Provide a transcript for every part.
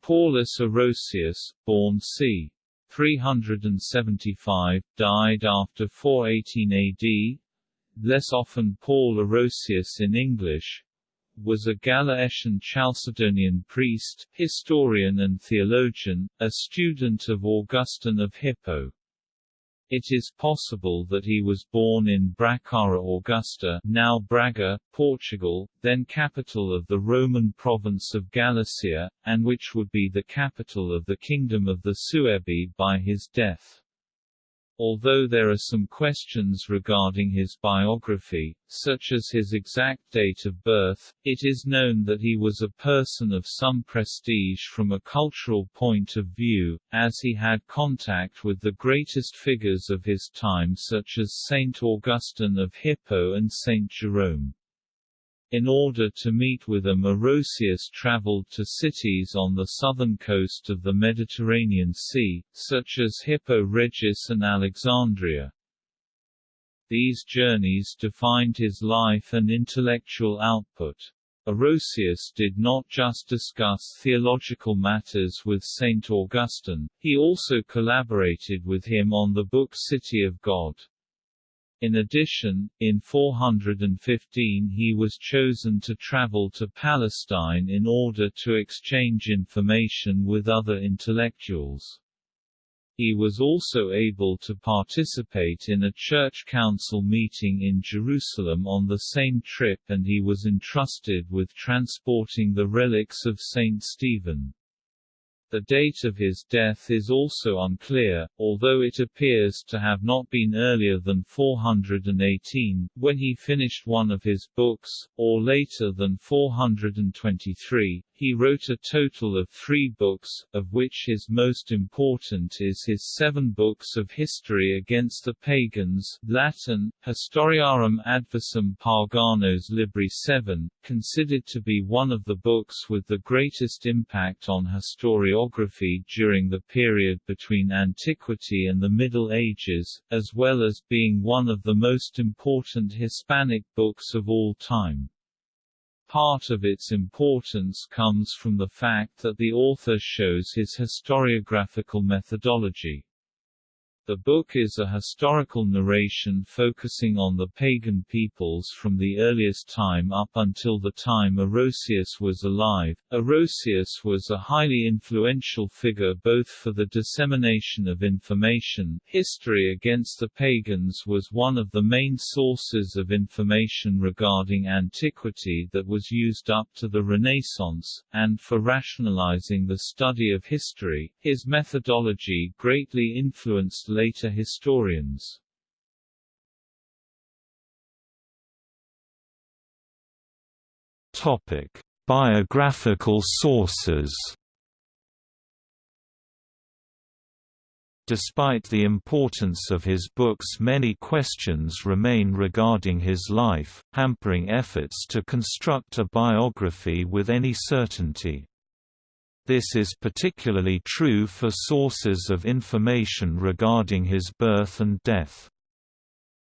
Paulus Orosius, born c. 375, died after 418 AD, less often Paul Orosius in English, was a Gallaecian Chalcedonian priest, historian and theologian, a student of Augustine of Hippo. It is possible that he was born in Bracara Augusta now Braga, Portugal, then capital of the Roman province of Galicia, and which would be the capital of the Kingdom of the Suebi by his death. Although there are some questions regarding his biography, such as his exact date of birth, it is known that he was a person of some prestige from a cultural point of view, as he had contact with the greatest figures of his time such as Saint Augustine of Hippo and Saint Jerome. In order to meet with them Orosius traveled to cities on the southern coast of the Mediterranean Sea, such as Hippo Regius and Alexandria. These journeys defined his life and intellectual output. Orosius did not just discuss theological matters with Saint Augustine, he also collaborated with him on the book City of God. In addition, in 415 he was chosen to travel to Palestine in order to exchange information with other intellectuals. He was also able to participate in a church council meeting in Jerusalem on the same trip and he was entrusted with transporting the relics of Saint Stephen. The date of his death is also unclear, although it appears to have not been earlier than 418, when he finished one of his books, or later than 423. He wrote a total of three books, of which his most important is his seven books of history against the pagans Latin, Historiarum Adversum Paganos Libri 7, considered to be one of the books with the greatest impact on historiography during the period between antiquity and the Middle Ages, as well as being one of the most important Hispanic books of all time. Part of its importance comes from the fact that the author shows his historiographical methodology. The book is a historical narration focusing on the pagan peoples from the earliest time up until the time Orosius was alive. Orosius was a highly influential figure both for the dissemination of information history against the pagans was one of the main sources of information regarding antiquity that was used up to the Renaissance, and for rationalizing the study of history. His methodology greatly influenced later historians. Topic: Biographical sources. Despite the importance of his books many questions remain regarding his life, hampering efforts to construct a biography with any certainty. This is particularly true for sources of information regarding his birth and death.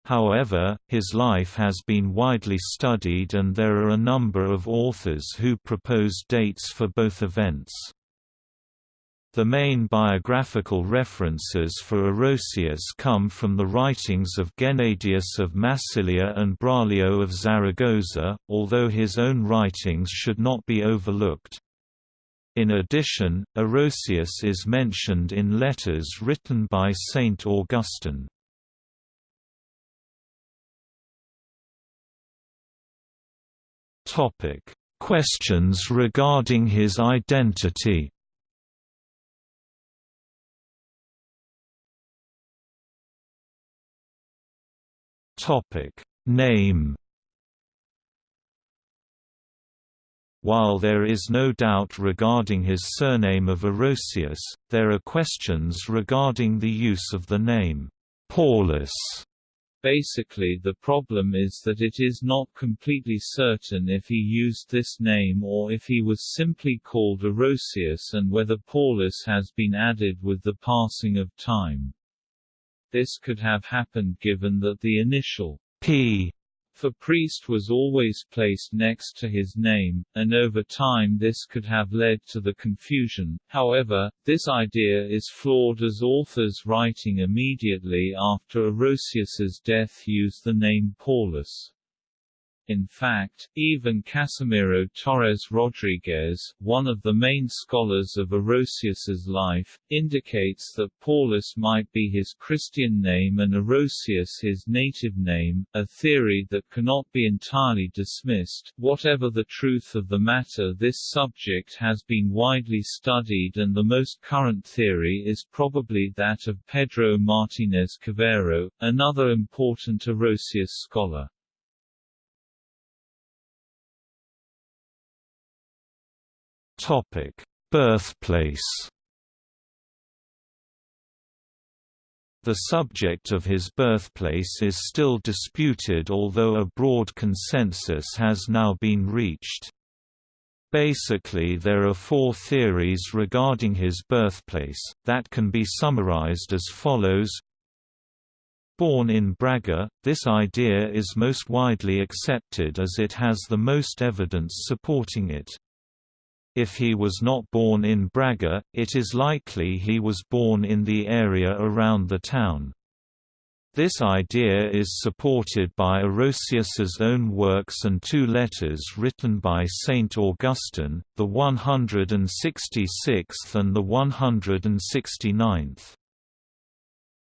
However, his life has been widely studied and there are a number of authors who propose dates for both events. The main biographical references for Orosius come from the writings of Gennadius of Massilia and Braulio of Zaragoza, although his own writings should not be overlooked. In addition, Orosius is mentioned in letters written by Saint Augustine. Topic: Questions regarding his identity. Topic: Name While there is no doubt regarding his surname of Orosius, there are questions regarding the use of the name, Paulus. Basically the problem is that it is not completely certain if he used this name or if he was simply called Orosius and whether Paulus has been added with the passing of time. This could have happened given that the initial P for priest was always placed next to his name, and over time this could have led to the confusion. However, this idea is flawed as authors writing immediately after Orosius's death use the name Paulus. In fact, even Casimiro Torres Rodriguez, one of the main scholars of Orosius's life, indicates that Paulus might be his Christian name and Orosius his native name, a theory that cannot be entirely dismissed. Whatever the truth of the matter this subject has been widely studied and the most current theory is probably that of Pedro Martinez Cavero, another important Orosius scholar. Topic: Birthplace. The subject of his birthplace is still disputed although a broad consensus has now been reached. Basically there are four theories regarding his birthplace, that can be summarized as follows Born in Braga, this idea is most widely accepted as it has the most evidence supporting it. If he was not born in Braga, it is likely he was born in the area around the town. This idea is supported by Orosius's own works and two letters written by Saint Augustine, the 166th and the 169th.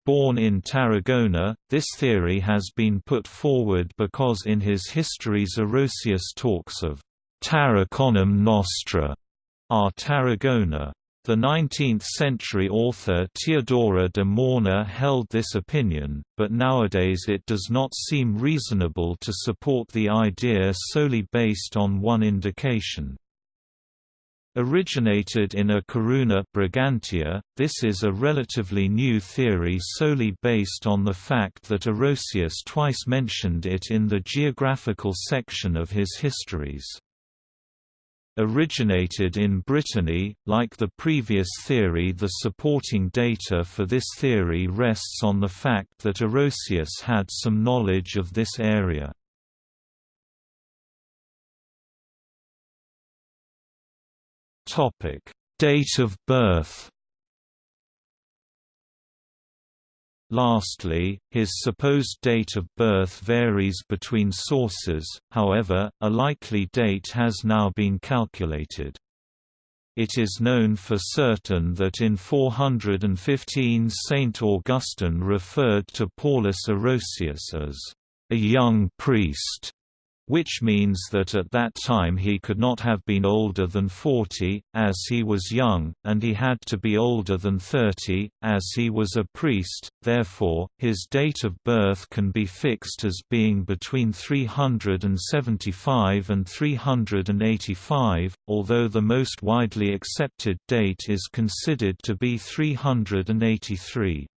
Born in Tarragona, this theory has been put forward because in his Histories Orosius talks of Tarraconum Nostra, our Tarragona. The 19th-century author Teodora de Morna held this opinion, but nowadays it does not seem reasonable to support the idea solely based on one indication. Originated in a Coruna Brigantia, this is a relatively new theory solely based on the fact that Orosius twice mentioned it in the geographical section of his histories originated in Brittany. Like the previous theory, the supporting data for this theory rests on the fact that Orosius had some knowledge of this area. Topic: Date of birth. Lastly, his supposed date of birth varies between sources, however, a likely date has now been calculated. It is known for certain that in 415 Saint Augustine referred to Paulus Orosius as a young priest which means that at that time he could not have been older than 40, as he was young, and he had to be older than 30, as he was a priest, therefore, his date of birth can be fixed as being between 375 and 385, although the most widely accepted date is considered to be 383.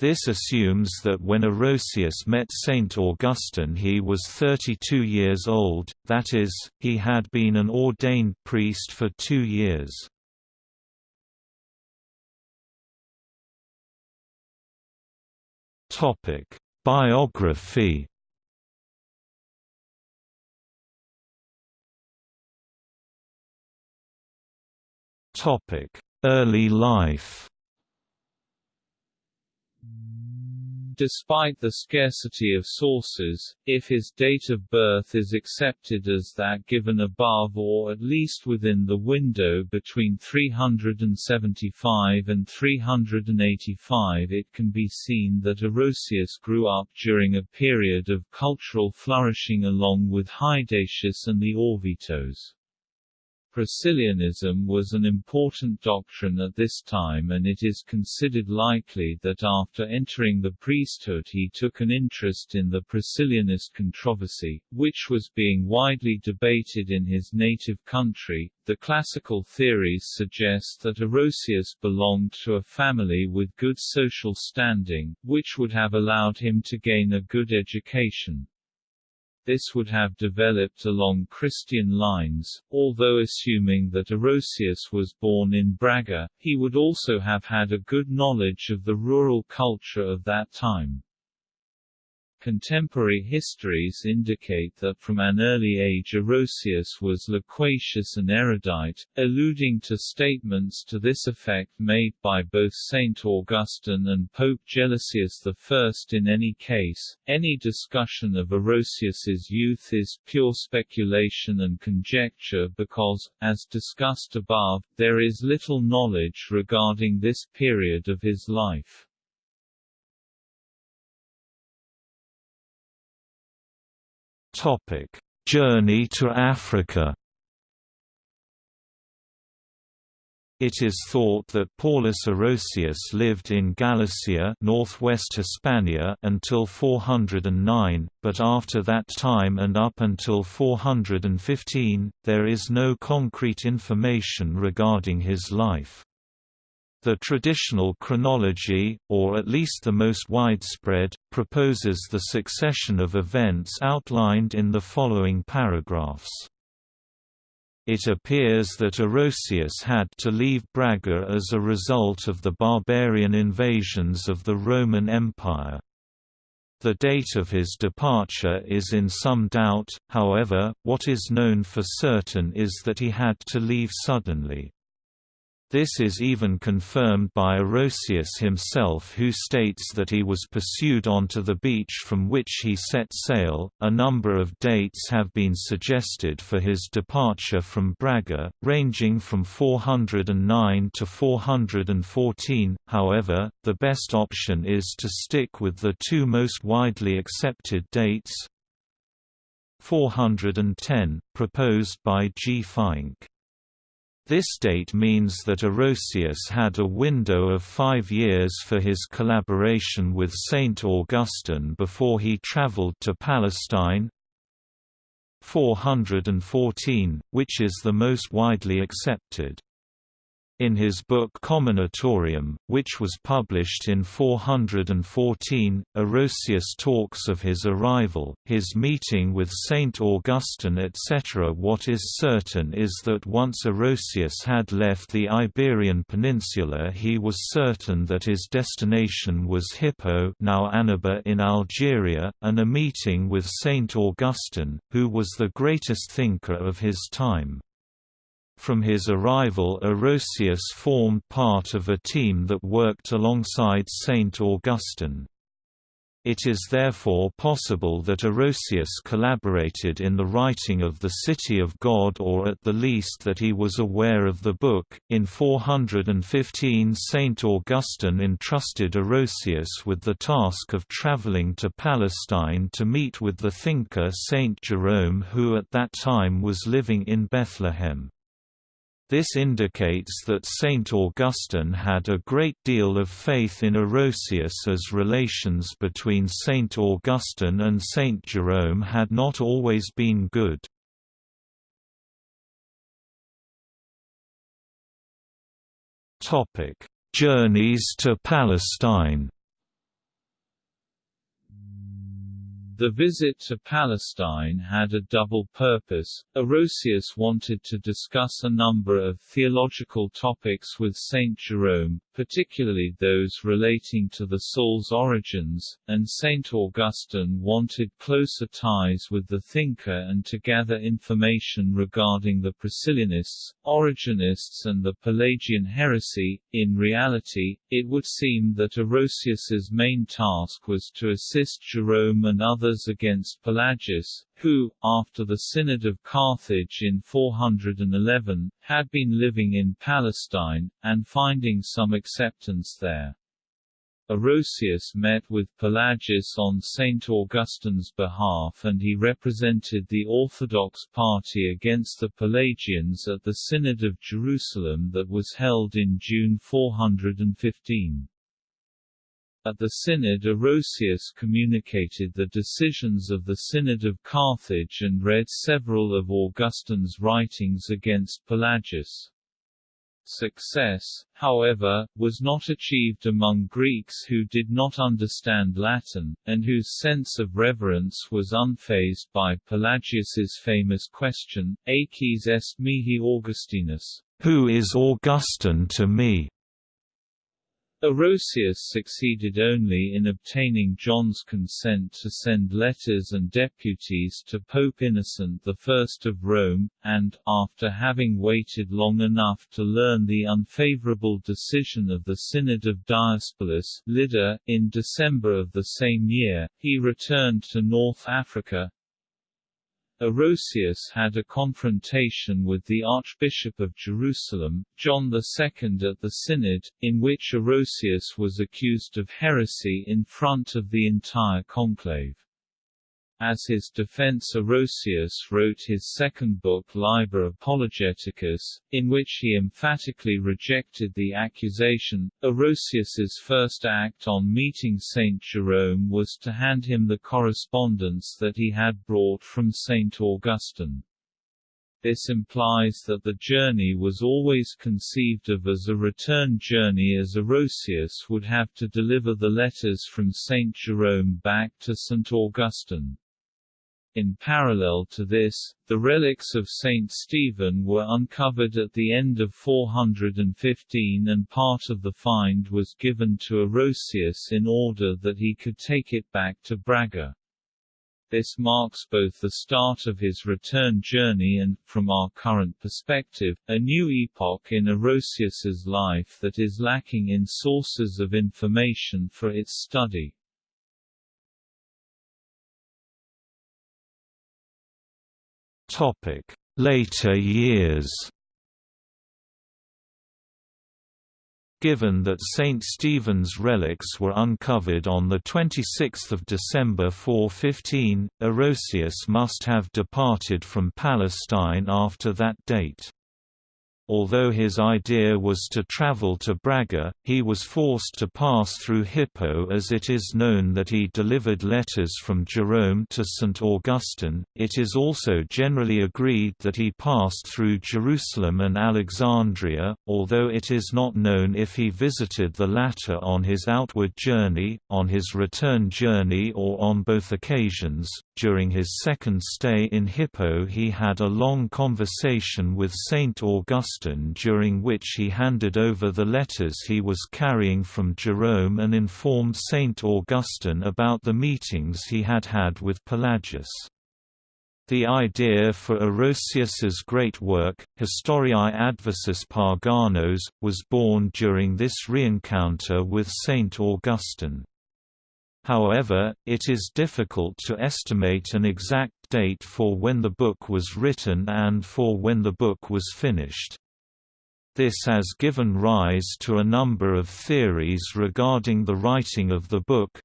This assumes that when Orosius met Saint Augustine he was 32 years old, that is, he had been an ordained priest for two years. Biography Early life Despite the scarcity of sources, if his date of birth is accepted as that given above or at least within the window between 375 and 385 it can be seen that Orosius grew up during a period of cultural flourishing along with Hydatius and the Orvitos. Priscillianism was an important doctrine at this time and it is considered likely that after entering the priesthood he took an interest in the Priscillianist controversy, which was being widely debated in his native country. The classical theories suggest that Orosius belonged to a family with good social standing, which would have allowed him to gain a good education this would have developed along Christian lines, although assuming that Orosius was born in Braga, he would also have had a good knowledge of the rural culture of that time. Contemporary histories indicate that from an early age Orosius was loquacious and erudite, alluding to statements to this effect made by both Saint Augustine and Pope Gelasius I. In any case, any discussion of Orosius's youth is pure speculation and conjecture because, as discussed above, there is little knowledge regarding this period of his life. Journey to Africa. It is thought that Paulus Orosius lived in Galicia northwest Hispania until 409, but after that time and up until 415, there is no concrete information regarding his life. The traditional chronology, or at least the most widespread, proposes the succession of events outlined in the following paragraphs. It appears that Orosius had to leave Braga as a result of the barbarian invasions of the Roman Empire. The date of his departure is in some doubt, however, what is known for certain is that he had to leave suddenly. This is even confirmed by Orosius himself, who states that he was pursued onto the beach from which he set sail. A number of dates have been suggested for his departure from Braga, ranging from 409 to 414. However, the best option is to stick with the two most widely accepted dates. 410, proposed by G. Fink. This date means that Orosius had a window of five years for his collaboration with Saint Augustine before he travelled to Palestine. 414, which is the most widely accepted. In his book Comminatorium, which was published in 414, Orosius talks of his arrival, his meeting with Saint Augustine etc. What is certain is that once Orosius had left the Iberian Peninsula he was certain that his destination was Hippo now Annaba in Algeria, and a meeting with Saint Augustine, who was the greatest thinker of his time. From his arrival Orosius formed part of a team that worked alongside Saint Augustine. It is therefore possible that Orosius collaborated in the writing of the City of God or at the least that he was aware of the book. In 415 Saint Augustine entrusted Orosius with the task of traveling to Palestine to meet with the thinker Saint Jerome who at that time was living in Bethlehem. This indicates that Saint Augustine had a great deal of faith in Orosius as relations between Saint Augustine and Saint Jerome had not always been good. Journeys to Palestine The visit to Palestine had a double purpose. Orosius wanted to discuss a number of theological topics with Saint Jerome, particularly those relating to the soul's origins, and Saint Augustine wanted closer ties with the thinker and to gather information regarding the Priscillianists, Origenists and the Pelagian heresy. In reality, it would seem that Orosius's main task was to assist Jerome and others against Pelagius, who, after the Synod of Carthage in 411, had been living in Palestine, and finding some acceptance there. Orosius met with Pelagius on St. Augustine's behalf and he represented the Orthodox party against the Pelagians at the Synod of Jerusalem that was held in June 415. At the Synod Orosius communicated the decisions of the Synod of Carthage and read several of Augustine's writings against Pelagius. Success, however, was not achieved among Greeks who did not understand Latin, and whose sense of reverence was unfazed by Pelagius's famous question, Aeques est mihi Augustinus, Who is Augustine to me? Orosius succeeded only in obtaining John's consent to send letters and deputies to Pope Innocent I of Rome, and, after having waited long enough to learn the unfavorable decision of the Synod of Diospolis Lydda, in December of the same year, he returned to North Africa, Orosius had a confrontation with the Archbishop of Jerusalem, John II at the Synod, in which Orosius was accused of heresy in front of the entire conclave. As his defense Orosius wrote his second book Liber Apologeticus, in which he emphatically rejected the accusation. Orosius's first act on meeting Saint Jerome was to hand him the correspondence that he had brought from Saint Augustine. This implies that the journey was always conceived of as a return journey as Orosius would have to deliver the letters from Saint Jerome back to St. Augustine. In parallel to this, the relics of Saint Stephen were uncovered at the end of 415 and part of the find was given to Orosius in order that he could take it back to Braga. This marks both the start of his return journey and, from our current perspective, a new epoch in Orosius's life that is lacking in sources of information for its study. Topic: Later years. Given that St. Stephen's relics were uncovered on 26 December 415, Orosius must have departed from Palestine after that date. Although his idea was to travel to Braga, he was forced to pass through Hippo as it is known that he delivered letters from Jerome to St. Augustine. It is also generally agreed that he passed through Jerusalem and Alexandria, although it is not known if he visited the latter on his outward journey, on his return journey, or on both occasions. During his second stay in Hippo, he had a long conversation with St. Augustine during which he handed over the letters he was carrying from Jerome and informed Saint Augustine about the meetings he had had with Pelagius. The idea for Orosius's great work, Historiae Adversus Paganos, was born during this reencounter with Saint Augustine. However, it is difficult to estimate an exact date for when the book was written and for when the book was finished. This has given rise to a number of theories regarding the writing of the book.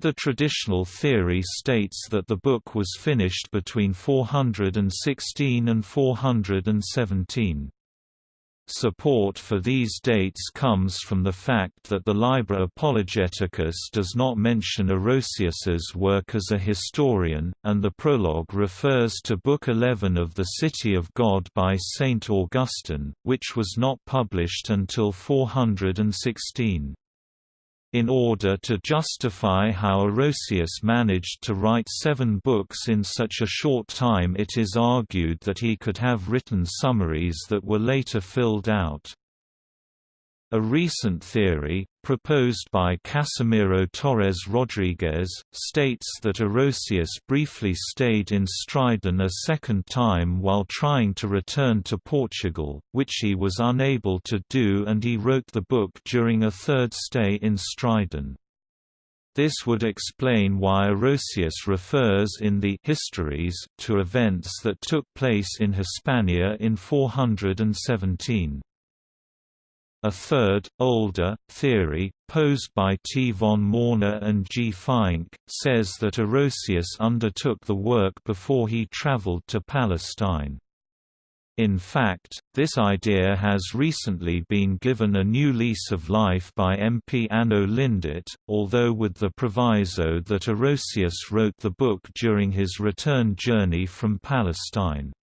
The traditional theory states that the book was finished between 416 and 417. Support for these dates comes from the fact that the Liber Apologeticus does not mention Orosius's work as a historian, and the prologue refers to Book 11 of the City of God by Saint Augustine, which was not published until 416. In order to justify how Orosius managed to write seven books in such a short time it is argued that he could have written summaries that were later filled out. A recent theory, proposed by Casimiro Torres Rodriguez, states that Orosius briefly stayed in Stridon a second time while trying to return to Portugal, which he was unable to do and he wrote the book during a third stay in Stridon. This would explain why Orosius refers in the Histories to events that took place in Hispania in 417. A third, older, theory, posed by T. von Morner and G. Feinck, says that Orosius undertook the work before he traveled to Palestine. In fact, this idea has recently been given a new lease of life by MP Arnaud-Lindet, although with the proviso that Orosius wrote the book during his return journey from Palestine.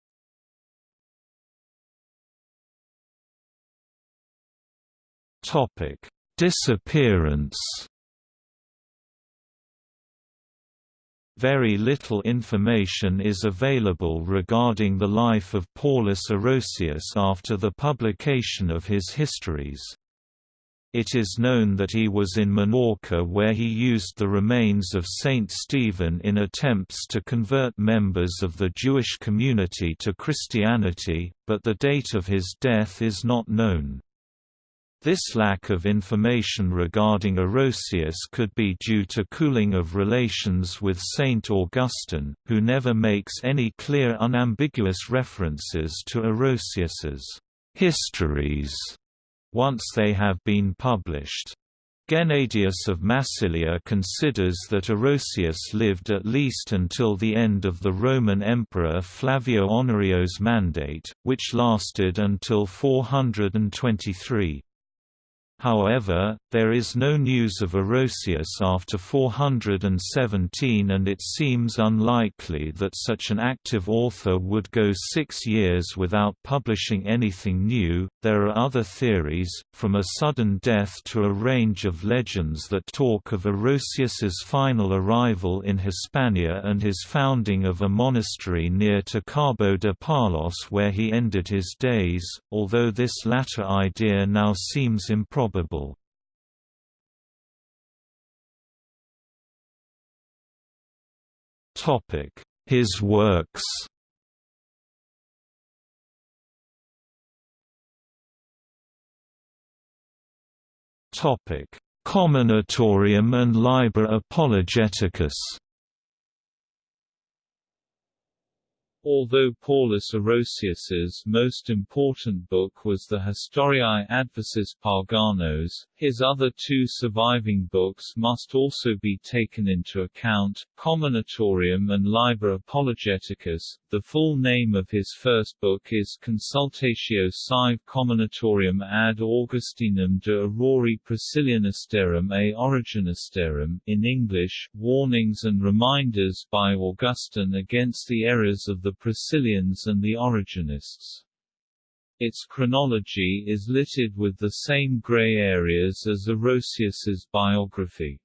Topic: Disappearance. Very little information is available regarding the life of Paulus Orosius after the publication of his histories. It is known that he was in Minorca where he used the remains of Saint Stephen in attempts to convert members of the Jewish community to Christianity, but the date of his death is not known. This lack of information regarding Orosius could be due to cooling of relations with Saint Augustine, who never makes any clear unambiguous references to Orosius's histories once they have been published. Gennadius of Massilia considers that Orosius lived at least until the end of the Roman Emperor Flavio Honorio's mandate, which lasted until 423. However, there is no news of Orosius after 417 and it seems unlikely that such an active author would go six years without publishing anything new. There are other theories, from a sudden death to a range of legends that talk of Orosius's final arrival in Hispania and his founding of a monastery near to de Palos where he ended his days, although this latter idea now seems improbable probable. His works. Topic: Comminatorium and Liber Apologeticus Although Paulus Orosius's most important book was the Historiae Adversus Paganos, his other two surviving books must also be taken into account, Comminatorium and Liber Apologeticus. The full name of his first book is Consultatio sive Comminatorium ad Augustinum de Aurori Priscillianistarum a Origenistarum in English, Warnings and Reminders by Augustine against the errors of the the Priscillians and the Origenists. Its chronology is littered with the same grey areas as Orosius's biography.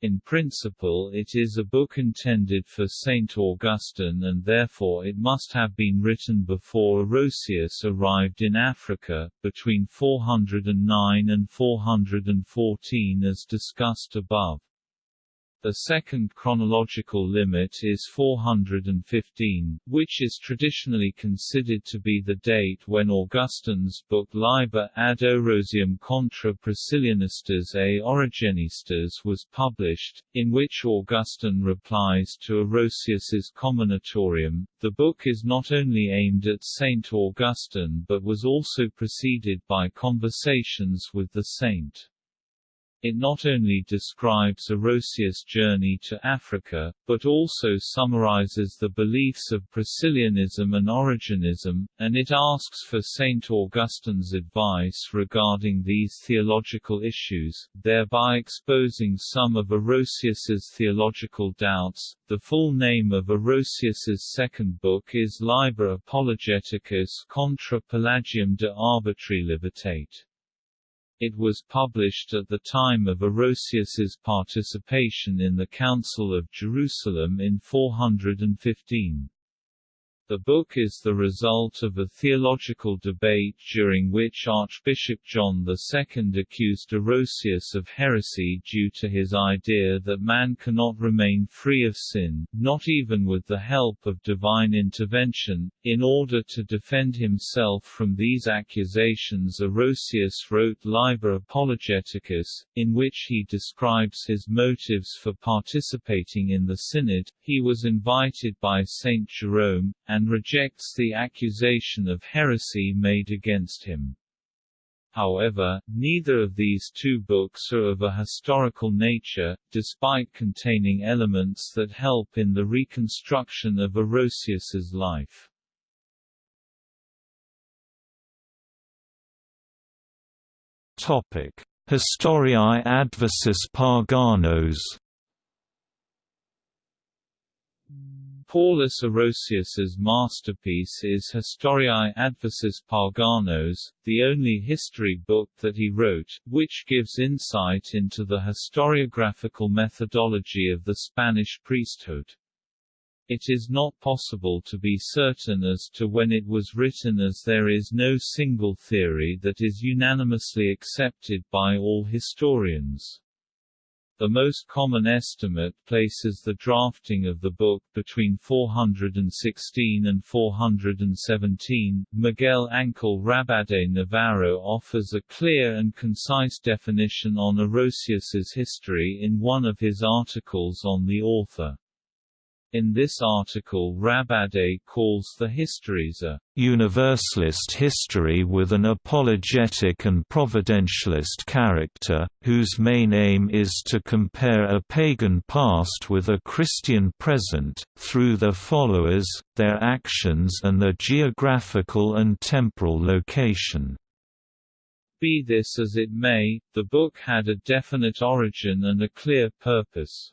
In principle it is a book intended for St. Augustine and therefore it must have been written before Orosius arrived in Africa, between 409 and 414 as discussed above. The second chronological limit is 415, which is traditionally considered to be the date when Augustine's book Liber ad Orosium contra Priscillianistas a Origenistas was published, in which Augustine replies to Orosius's Comminatorium. The book is not only aimed at Saint Augustine but was also preceded by conversations with the saint. It not only describes Orosius' journey to Africa, but also summarizes the beliefs of Priscillianism and Origenism, and it asks for St. Augustine's advice regarding these theological issues, thereby exposing some of Orosius's theological doubts. The full name of Orosius's second book is Liber Apologeticus contra Pelagium de Arbitrii Libertate. It was published at the time of Orosius's participation in the Council of Jerusalem in 415. The book is the result of a theological debate during which Archbishop John II accused Orosius of heresy due to his idea that man cannot remain free of sin, not even with the help of divine intervention. In order to defend himself from these accusations Orosius wrote Liber Apologeticus, in which he describes his motives for participating in the synod. He was invited by Saint Jerome, and rejects the accusation of heresy made against him. However, neither of these two books are of a historical nature, despite containing elements that help in the reconstruction of Orosius's life. Topic: Historiae Adversus Paganos Paulus Orosius's masterpiece is Historiae Adversus Paganos, the only history book that he wrote, which gives insight into the historiographical methodology of the Spanish priesthood. It is not possible to be certain as to when it was written as there is no single theory that is unanimously accepted by all historians. The most common estimate places the drafting of the book between 416 and 417. Miguel Ángel Rabade Navarro offers a clear and concise definition on Orosius's history in one of his articles on the author. In this article Rabade calls the histories a universalist history with an apologetic and providentialist character, whose main aim is to compare a pagan past with a Christian present, through their followers, their actions and their geographical and temporal location. Be this as it may, the book had a definite origin and a clear purpose.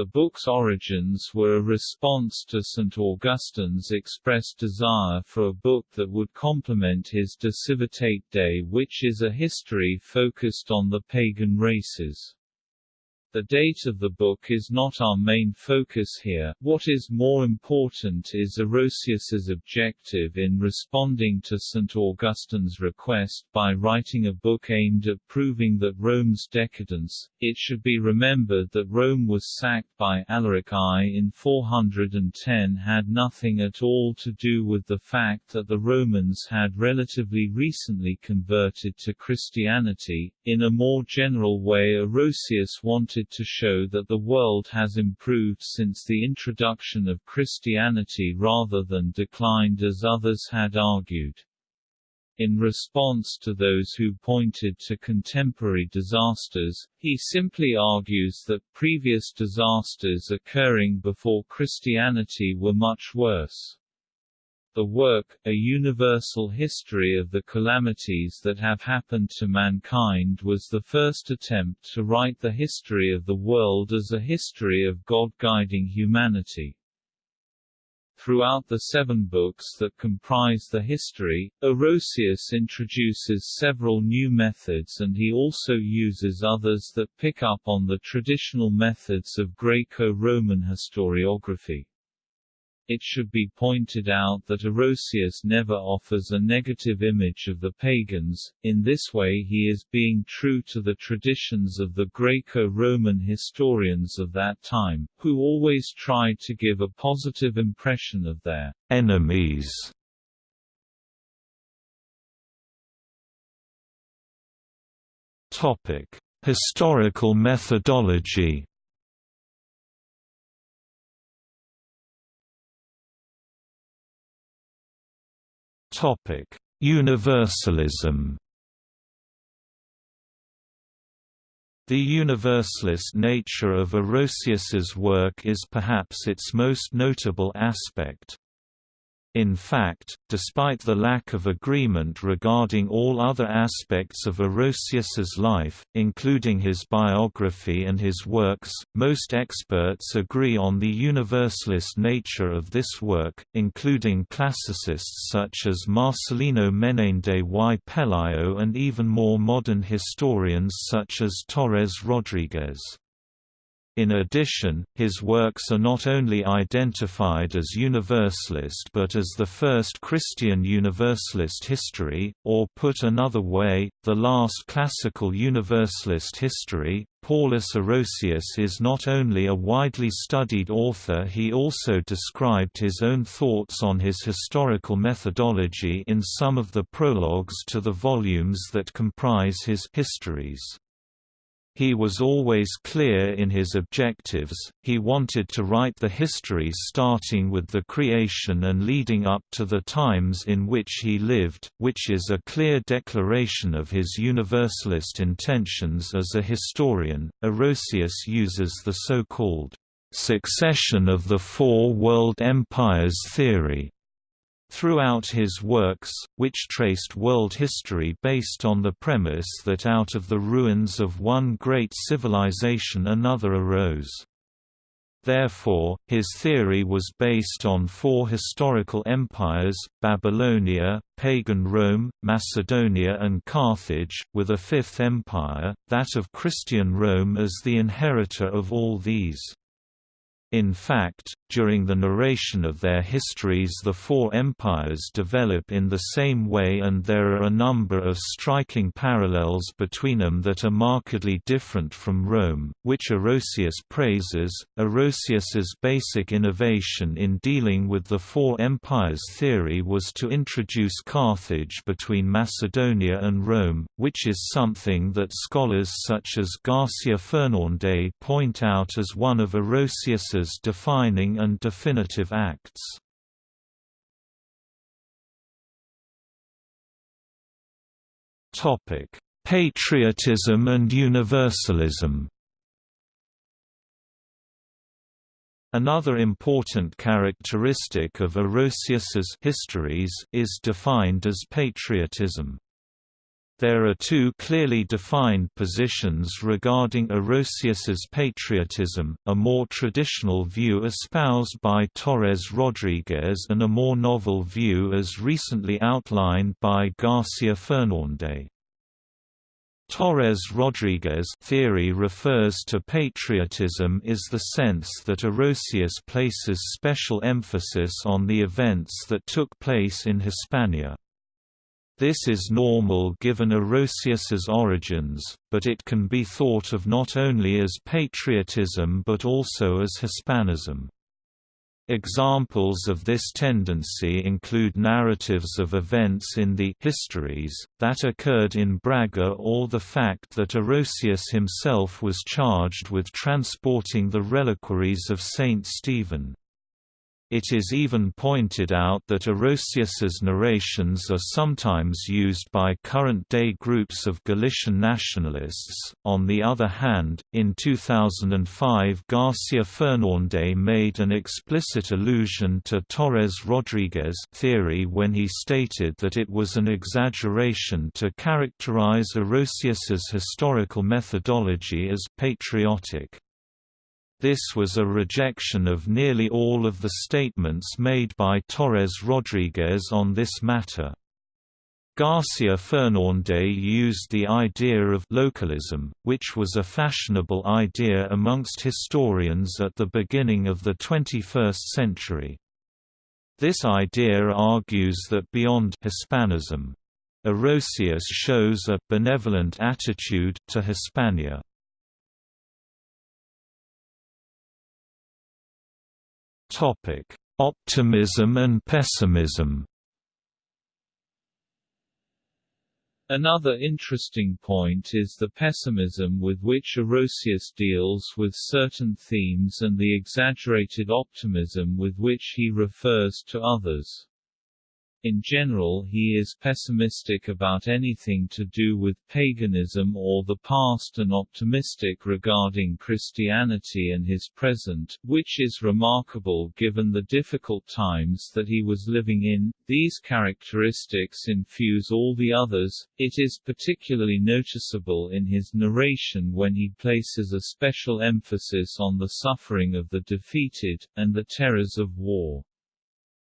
The book's origins were a response to St. Augustine's expressed desire for a book that would complement his De Civitate Dei which is a history focused on the pagan races. The date of the book is not our main focus here, what is more important is Orosius's objective in responding to St. Augustine's request by writing a book aimed at proving that Rome's decadence. It should be remembered that Rome was sacked by Alaric I in 410 had nothing at all to do with the fact that the Romans had relatively recently converted to Christianity. In a more general way Orosius wanted to show that the world has improved since the introduction of Christianity rather than declined as others had argued. In response to those who pointed to contemporary disasters, he simply argues that previous disasters occurring before Christianity were much worse. The work, A Universal History of the Calamities That Have Happened to Mankind was the first attempt to write the history of the world as a history of God guiding humanity. Throughout the seven books that comprise the history, Orosius introduces several new methods and he also uses others that pick up on the traditional methods of Greco-Roman historiography. It should be pointed out that Orosius never offers a negative image of the pagans, in this way he is being true to the traditions of the Greco-Roman historians of that time, who always tried to give a positive impression of their enemies. Topic: Historical methodology. Universalism. The universalist nature of Orosius's work is perhaps its most notable aspect. In fact, despite the lack of agreement regarding all other aspects of Orosius's life, including his biography and his works, most experts agree on the universalist nature of this work, including classicists such as Marcelino Menéndez y Pelayo and even more modern historians such as Torres Rodriguez. In addition, his works are not only identified as Universalist but as the first Christian Universalist history, or put another way, the last classical Universalist history. Paulus Orosius is not only a widely studied author he also described his own thoughts on his historical methodology in some of the prologues to the volumes that comprise his histories. He was always clear in his objectives, he wanted to write the history starting with the creation and leading up to the times in which he lived, which is a clear declaration of his universalist intentions as a historian. Orosius uses the so-called succession of the four world empires theory throughout his works, which traced world history based on the premise that out of the ruins of one great civilization another arose. Therefore, his theory was based on four historical empires, Babylonia, pagan Rome, Macedonia and Carthage, with a fifth empire, that of Christian Rome as the inheritor of all these. In fact, during the narration of their histories the four empires develop in the same way and there are a number of striking parallels between them that are markedly different from Rome, which Orosius praises. Orosius's basic innovation in dealing with the four empires theory was to introduce Carthage between Macedonia and Rome, which is something that scholars such as Garcia Fernandes point out as one of Orosius's defining and definitive acts. Patriotism and universalism Another important characteristic of Orosius's histories is defined as patriotism. There are two clearly defined positions regarding Orosius's patriotism, a more traditional view espoused by Torres Rodriguez and a more novel view as recently outlined by Garcia Fernandes. Torres Rodriguez theory refers to patriotism is the sense that Orosius places special emphasis on the events that took place in Hispania. This is normal given Orosius's origins, but it can be thought of not only as patriotism but also as Hispanism. Examples of this tendency include narratives of events in the histories, that occurred in Braga or the fact that Orosius himself was charged with transporting the reliquaries of Saint Stephen. It is even pointed out that Orosius's narrations are sometimes used by current-day groups of Galician nationalists. On the other hand, in 2005 Garcia Fernandes made an explicit allusion to Torres Rodriguez theory when he stated that it was an exaggeration to characterize Orosius's historical methodology as patriotic. This was a rejection of nearly all of the statements made by Torres Rodriguez on this matter. Garcia Fernandes used the idea of localism, which was a fashionable idea amongst historians at the beginning of the 21st century. This idea argues that beyond Hispanism, Orosius shows a benevolent attitude to Hispania. Topic: Optimism and pessimism. Another interesting point is the pessimism with which Orosius deals with certain themes and the exaggerated optimism with which he refers to others. In general he is pessimistic about anything to do with paganism or the past and optimistic regarding Christianity and his present, which is remarkable given the difficult times that he was living in. These characteristics infuse all the others. It is particularly noticeable in his narration when he places a special emphasis on the suffering of the defeated, and the terrors of war.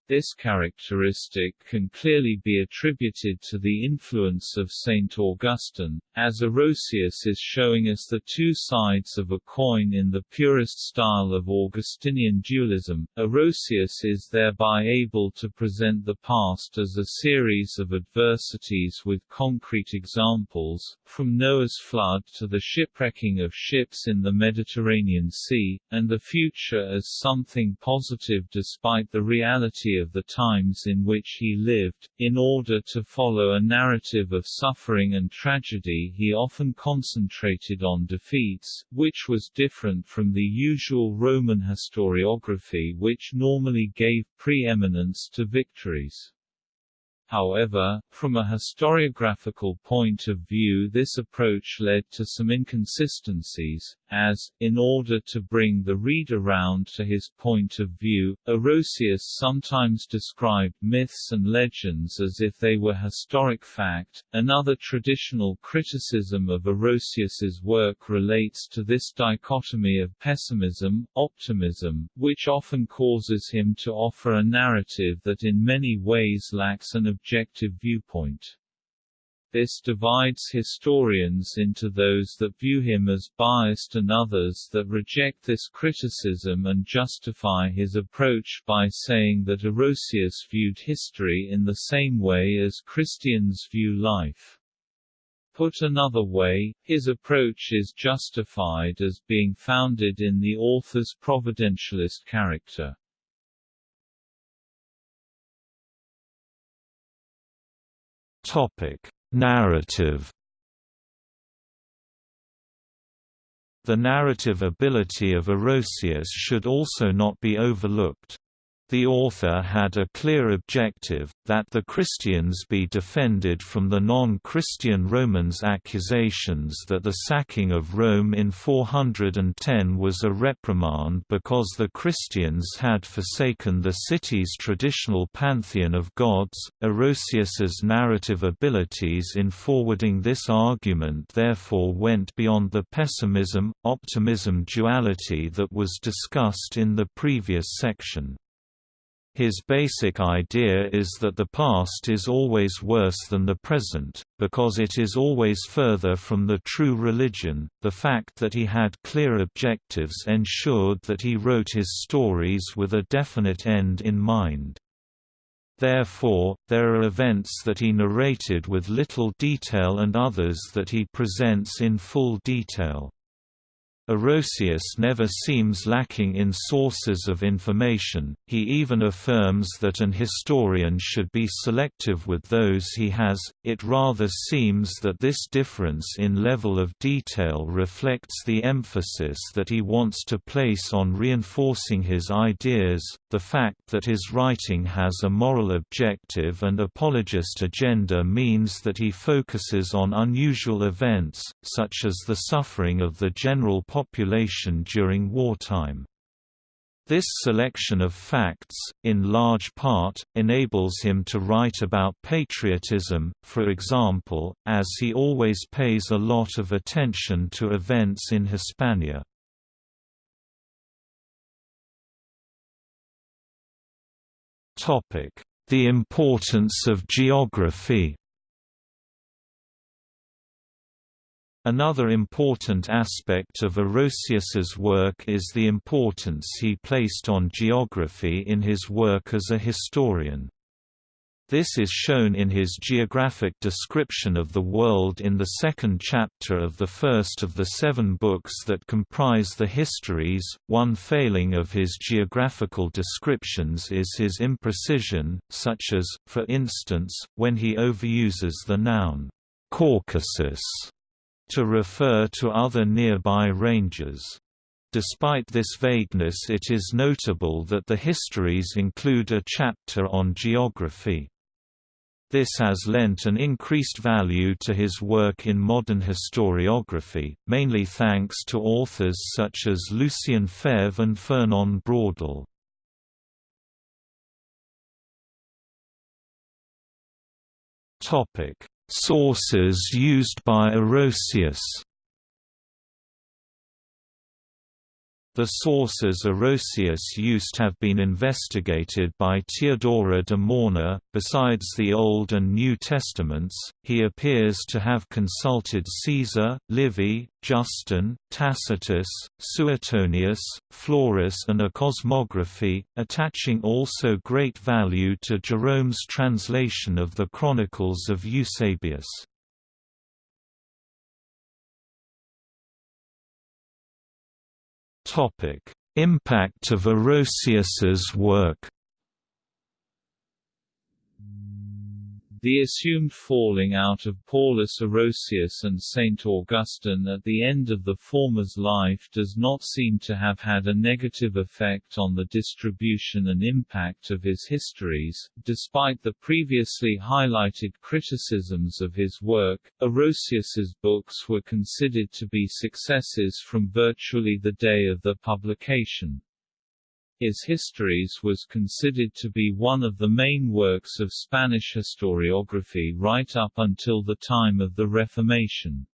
This characteristic can clearly be attributed to the influence of St. Augustine, as Orosius is showing us the two sides of a coin in the purest style of Augustinian dualism. Orosius is thereby able to present the past as a series of adversities with concrete examples, from Noah's flood to the shipwrecking of ships in the Mediterranean Sea, and the future as something positive despite the reality of the times in which he lived. In order to follow a narrative of suffering and tragedy, he often concentrated on defeats, which was different from the usual Roman historiography, which normally gave preeminence to victories. However, from a historiographical point of view this approach led to some inconsistencies, as, in order to bring the reader round to his point of view, Orosius sometimes described myths and legends as if they were historic fact. Another traditional criticism of Orosius's work relates to this dichotomy of pessimism, optimism, which often causes him to offer a narrative that in many ways lacks an objective viewpoint. This divides historians into those that view him as biased and others that reject this criticism and justify his approach by saying that Orosius viewed history in the same way as Christians view life. Put another way, his approach is justified as being founded in the author's providentialist character. Topic: Narrative The narrative ability of Orosius should also not be overlooked. The author had a clear objective, that the Christians be defended from the non-Christian Romans' accusations that the sacking of Rome in 410 was a reprimand because the Christians had forsaken the city's traditional pantheon of gods. Orosius's narrative abilities in forwarding this argument therefore went beyond the pessimism-optimism duality that was discussed in the previous section. His basic idea is that the past is always worse than the present, because it is always further from the true religion. The fact that he had clear objectives ensured that he wrote his stories with a definite end in mind. Therefore, there are events that he narrated with little detail and others that he presents in full detail. Orosius never seems lacking in sources of information, he even affirms that an historian should be selective with those he has, it rather seems that this difference in level of detail reflects the emphasis that he wants to place on reinforcing his ideas, the fact that his writing has a moral objective and apologist agenda means that he focuses on unusual events, such as the suffering of the general population during wartime. This selection of facts, in large part, enables him to write about patriotism, for example, as he always pays a lot of attention to events in Hispania. The importance of geography Another important aspect of Orosius's work is the importance he placed on geography in his work as a historian. This is shown in his geographic description of the world in the second chapter of the first of the seven books that comprise the histories. One failing of his geographical descriptions is his imprecision, such as, for instance, when he overuses the noun Caucasus to refer to other nearby ranges. Despite this vagueness it is notable that the histories include a chapter on geography. This has lent an increased value to his work in modern historiography, mainly thanks to authors such as Lucien Febvre and Fernand Braudel. Sources used by Orosius The sources Orosius used have been investigated by Theodora de Mörner. Besides the Old and New Testaments, he appears to have consulted Caesar, Livy, Justin, Tacitus, Suetonius, Florus, and a cosmography, attaching also great value to Jerome's translation of the Chronicles of Eusebius. Topic: Impact of Orosius's work The assumed falling out of Paulus Orosius and Saint Augustine at the end of the former's life does not seem to have had a negative effect on the distribution and impact of his histories. Despite the previously highlighted criticisms of his work, Orosius's books were considered to be successes from virtually the day of their publication. His Histories was considered to be one of the main works of Spanish historiography right up until the time of the Reformation.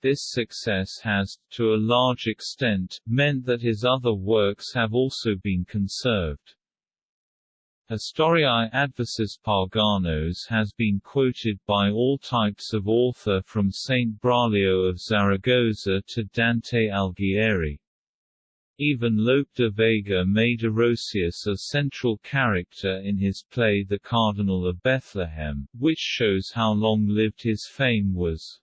This success has, to a large extent, meant that his other works have also been conserved. Historiae Adversus Paganos has been quoted by all types of author from Saint Braulio of Zaragoza to Dante Alighieri. Even Lope de Vega made Orosius a central character in his play The Cardinal of Bethlehem, which shows how long-lived his fame was.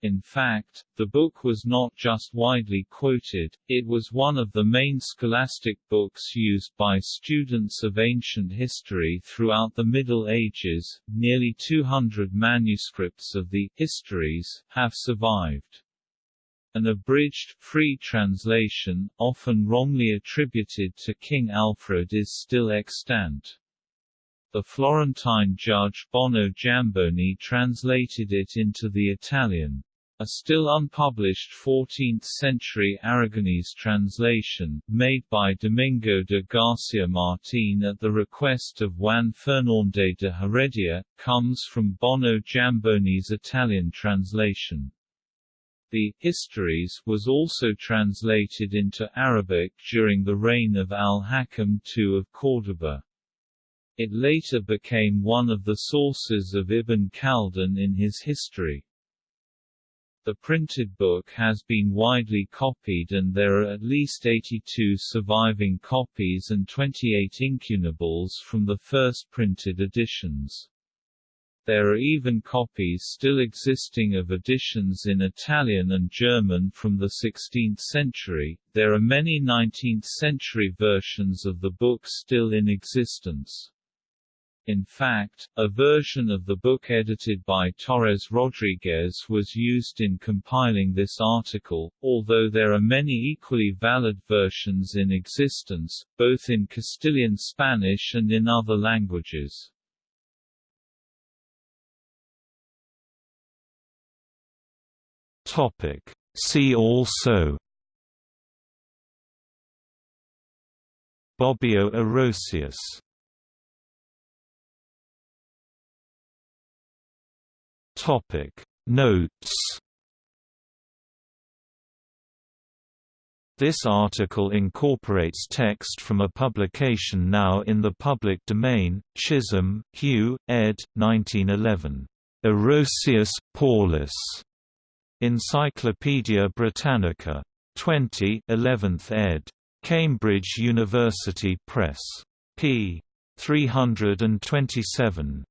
In fact, the book was not just widely quoted, it was one of the main scholastic books used by students of ancient history throughout the Middle Ages. Nearly 200 manuscripts of the Histories have survived. An abridged, free translation, often wrongly attributed to King Alfred is still extant. The Florentine judge Bono Giamboni translated it into the Italian. A still unpublished 14th-century Aragonese translation, made by Domingo de Garcia Martín at the request of Juan Fernández de Heredia, comes from Bono Giamboni's Italian translation. The Histories was also translated into Arabic during the reign of Al-Hakam II of Córdoba. It later became one of the sources of Ibn Khaldun in his history. The printed book has been widely copied and there are at least 82 surviving copies and 28 incunables from the first printed editions. There are even copies still existing of editions in Italian and German from the 16th century. There are many 19th century versions of the book still in existence. In fact, a version of the book edited by Torres Rodriguez was used in compiling this article, although there are many equally valid versions in existence, both in Castilian Spanish and in other languages. Topic. See also Bobbio Orosius Topic Notes This article incorporates text from a publication now in the public domain, Chisholm, Hugh, ed. 1911. Orosius Paulus. Encyclopædia Britannica. 20 11th ed. Cambridge University Press. p. 327.